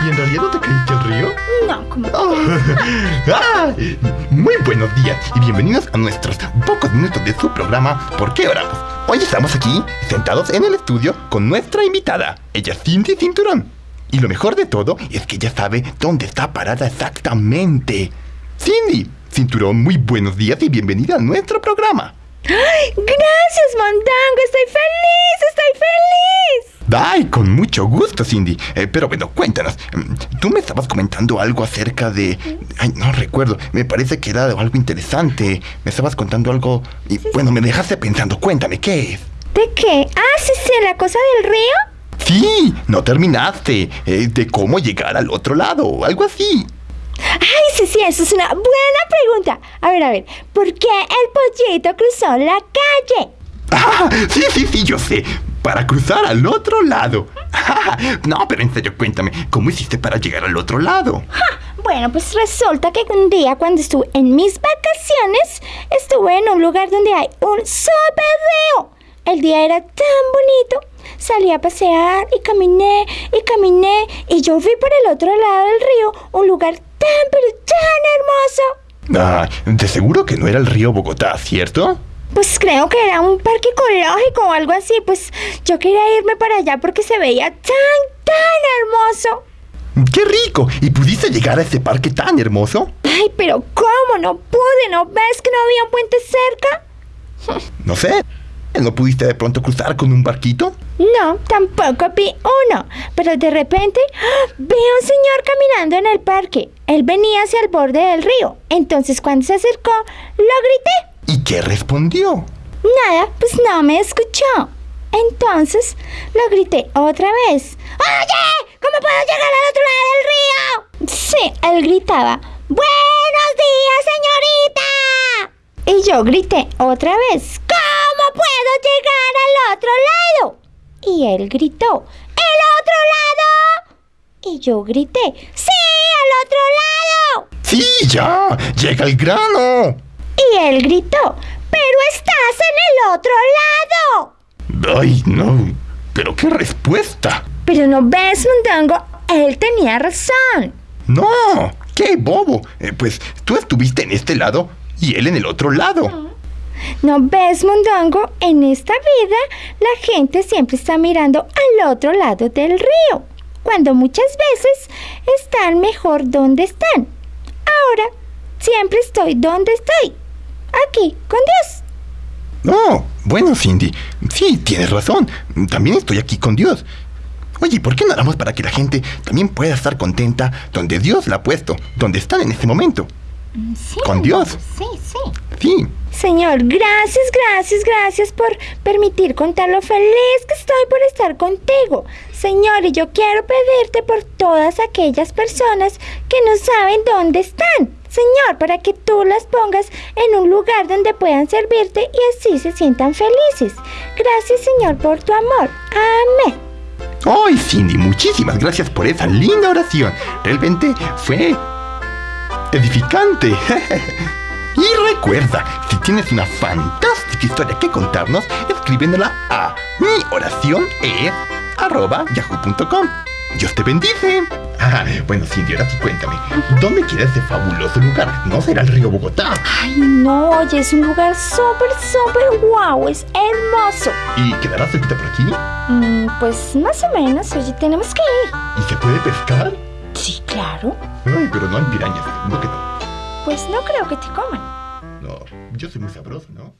¿Y en realidad no te caíste al río? No, como... Ah, muy buenos días y bienvenidos a nuestros pocos minutos de su programa ¿Por qué oramos? Hoy estamos aquí, sentados en el estudio, con nuestra invitada. Ella Cindy Cinturón. Y lo mejor de todo es que ella sabe dónde está parada exactamente. Cindy, Cinturón, muy buenos días y bienvenida a nuestro programa. ¡Ay! Gracias, feliz, estoy feliz. Ay, con mucho gusto, Cindy. Eh, pero bueno, cuéntanos. mm, Tú me estabas comentando algo acerca de... Ay, no recuerdo. Me parece que era algo interesante. Me estabas contando algo... Y bueno, me dejaste pensando. Cuéntame, ¿qué es? ¿De qué? Ah, sí, sí, la cosa del río. Sí, no terminaste. eh, de cómo llegar al otro lado. Algo así. Ay, sí, sí, eso es una buena pregunta. A ver, a ver, ¿por qué el pollito cruzó la calle? Ah, sí, sí, sí, yo sé. Para cruzar al otro lado. no, pero en serio, cuéntame. ¿Cómo hiciste para llegar al otro lado? Bueno, pues resulta que un día cuando estuve en mis vacaciones, estuve en un lugar donde hay un super río. El día era tan bonito. Salí a pasear y caminé y caminé y yo vi por el otro lado del río un lugar tan pero tan hermoso. Ah, de seguro que no era el río Bogotá, ¿cierto? Pues creo que era un parque ecológico o algo así. Pues yo quería irme para allá porque se veía tan, tan hermoso. ¡Qué rico! ¿Y pudiste llegar a ese parque tan hermoso? Ay, pero ¿cómo? No pude. ¿No ves que no había un puente cerca? No sé. ¿No pudiste de pronto cruzar con un barquito? No, tampoco vi uno. Pero de repente ¡ah! vi a un señor caminando en el parque. Él venía hacia el borde del río. Entonces cuando se acercó, lo grité. ¿Y qué respondió? Nada, pues no me escuchó. Entonces lo grité otra vez. ¡Oye! ¿Cómo puedo llegar al otro lado del río? Sí, él gritaba. ¡Buenos días, señorita! Y yo grité otra vez. ¿Cómo puedo llegar al otro lado? Y él gritó. ¡El otro lado! Y yo grité. ¡Sí, al otro lado! ¡Sí, ya! ¡Llega el grano! Y él gritó. ¡Pero estás en el otro lado! ¡Ay, no! ¿Pero qué respuesta? Pero no ves, Mondongo, él tenía razón. ¡No! ¡Qué bobo! Eh, pues tú estuviste en este lado y él en el otro lado. No ves, Mondongo, en esta vida la gente siempre está mirando al otro lado del río, cuando muchas veces están mejor donde están. Ahora, siempre estoy donde estoy, aquí, con Dios. No, bueno, Cindy, sí, tienes razón. También estoy aquí con Dios. Oye, ¿por qué no haramos para que la gente también pueda estar contenta donde Dios la ha puesto, donde están en este momento? Sí, ¿Con Dios? Sí, sí. Sí. Señor, gracias, gracias, gracias por permitir contar lo feliz que estoy por estar contigo. Señor, y yo quiero pedirte por todas aquellas personas que no saben dónde están. Señor, para que tú las pongas en un lugar donde puedan servirte y así se sientan felices. Gracias, Señor, por tu amor. Amén. Ay, Cindy, muchísimas gracias por esa linda oración. Realmente fue edificante. y recuerda, si tienes una fantástica historia que contarnos, escríbenla a mi oración arroba yahoo.com. Dios te bendice. Ah, bueno, Cindy, ahora sí cuéntame. ¿Dónde queda ese fabuloso lugar? No será el río Bogotá. Ay, no, oye, es un lugar súper, súper guau, es hermoso. ¿Y quedará cerquita por aquí? Mm, pues más o menos, oye, tenemos que ir. ¿Y se puede pescar? Sí, claro. Ay, pero no hay pirañas, seguro que no. Pues no creo que te coman. No, yo soy muy sabroso, ¿no?